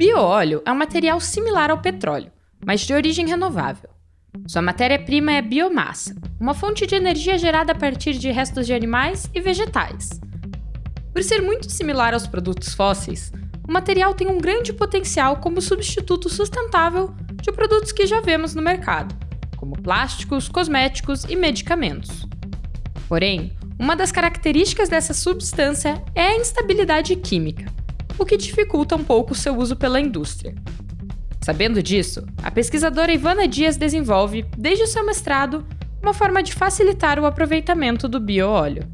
bioóleo é um material similar ao petróleo, mas de origem renovável. Sua matéria-prima é biomassa, uma fonte de energia gerada a partir de restos de animais e vegetais. Por ser muito similar aos produtos fósseis, o material tem um grande potencial como substituto sustentável de produtos que já vemos no mercado, como plásticos, cosméticos e medicamentos. Porém, uma das características dessa substância é a instabilidade química, o que dificulta um pouco seu uso pela indústria. Sabendo disso, a pesquisadora Ivana Dias desenvolve, desde o seu mestrado, uma forma de facilitar o aproveitamento do bioóleo.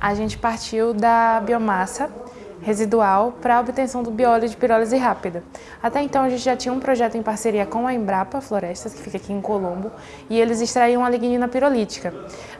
A gente partiu da biomassa residual para a obtenção do bióleo de pirólise rápida. Até então a gente já tinha um projeto em parceria com a Embrapa Florestas, que fica aqui em Colombo, e eles extraíam a lignina pirolítica.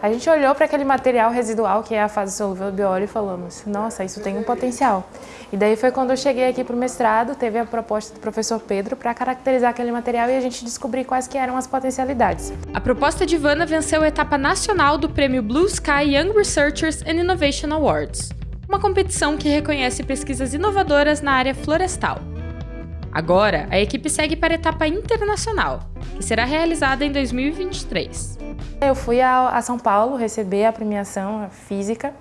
A gente olhou para aquele material residual, que é a fase solúvel do bióleo, e falamos, nossa, isso tem um potencial. E daí foi quando eu cheguei aqui para o mestrado, teve a proposta do professor Pedro para caracterizar aquele material e a gente descobrir quais que eram as potencialidades. A proposta de Ivana venceu a etapa nacional do prêmio Blue Sky Young Researchers and Innovation Awards, uma competição que reconhece pesquisas inovadoras na área florestal. Agora, a equipe segue para a etapa internacional, que será realizada em 2023. Eu fui a, São Paulo receber a premiação física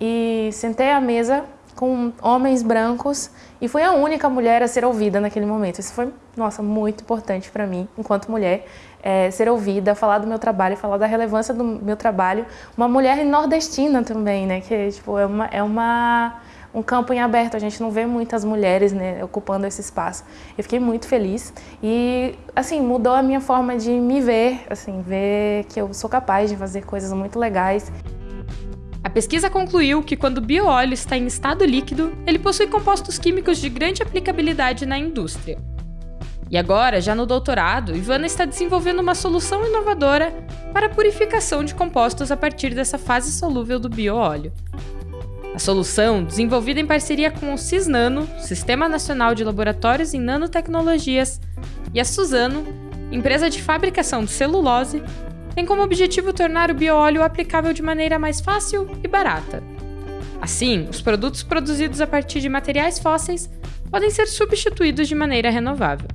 e sentei à mesa com homens brancos e fui a única mulher a ser ouvida naquele momento. Isso foi, nossa, muito importante para mim, enquanto mulher, é, ser ouvida, falar do meu trabalho, falar da relevância do meu trabalho. Uma mulher nordestina também, né, que tipo, é, uma, é uma, um campo em aberto, a gente não vê muitas mulheres né, ocupando esse espaço. Eu fiquei muito feliz e, assim, mudou a minha forma de me ver, assim, ver que eu sou capaz de fazer coisas muito legais. A pesquisa concluiu que quando o bioóleo está em estado líquido, ele possui compostos químicos de grande aplicabilidade na indústria. E agora, já no doutorado, Ivana está desenvolvendo uma solução inovadora para a purificação de compostos a partir dessa fase solúvel do bioóleo. A solução, desenvolvida em parceria com o Cisnano, Sistema Nacional de Laboratórios em Nanotecnologias, e a Suzano, empresa de fabricação de celulose, tem como objetivo tornar o bioóleo aplicável de maneira mais fácil e barata. Assim, os produtos produzidos a partir de materiais fósseis podem ser substituídos de maneira renovável.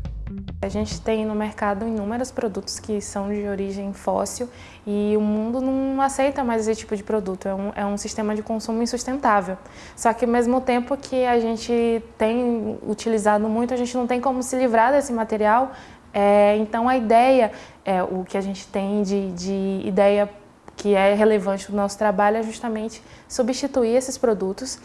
A gente tem no mercado inúmeros produtos que são de origem fóssil e o mundo não aceita mais esse tipo de produto, é um, é um sistema de consumo insustentável. Só que ao mesmo tempo que a gente tem utilizado muito, a gente não tem como se livrar desse material é, então a ideia, é, o que a gente tem de, de ideia que é relevante no nosso trabalho é justamente substituir esses produtos